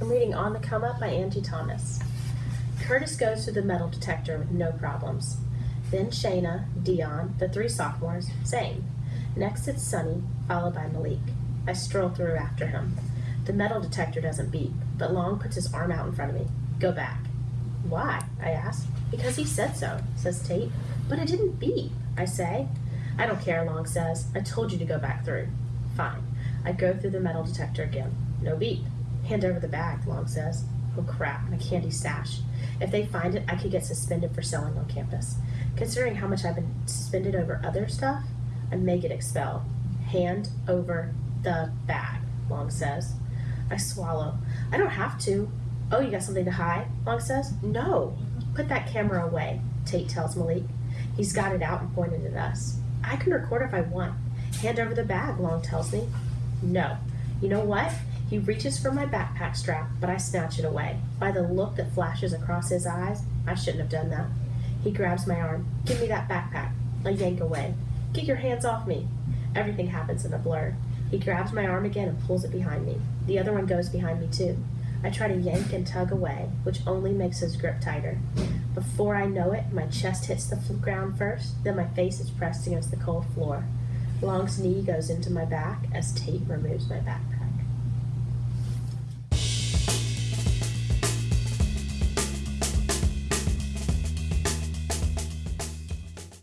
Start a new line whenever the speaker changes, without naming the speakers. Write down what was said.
I'm reading On the Come Up by Angie Thomas. Curtis goes through the metal detector with no problems. Then Shayna, Dion, the three sophomores, same. Next it's Sonny, followed by Malik. I stroll through after him. The metal detector doesn't beep, but Long puts his arm out in front of me. Go back. Why? I ask. Because he said so, says Tate. But it didn't beep, I say. I don't care, Long says. I told you to go back through. Fine. I go through the metal detector again. No beep. Hand over the bag, Long says. Oh crap, my candy stash. If they find it, I could get suspended for selling on campus. Considering how much I've been suspended over other stuff, I may get expelled. Hand over the bag, Long says. I swallow. I don't have to. Oh, you got something to hide? Long says. No. Put that camera away, Tate tells Malik. He's got it out and pointed at us. I can record if I want. Hand over the bag, Long tells me. No. You know what? He reaches for my backpack strap, but I snatch it away. By the look that flashes across his eyes, I shouldn't have done that. He grabs my arm. Give me that backpack. I yank away. Get your hands off me. Everything happens in a blur. He grabs my arm again and pulls it behind me. The other one goes behind me too. I try to yank and tug away, which only makes his grip tighter. Before I know it, my chest hits the ground first, then my face is pressed against the cold floor. Long's knee goes into my back as Tate removes my backpack.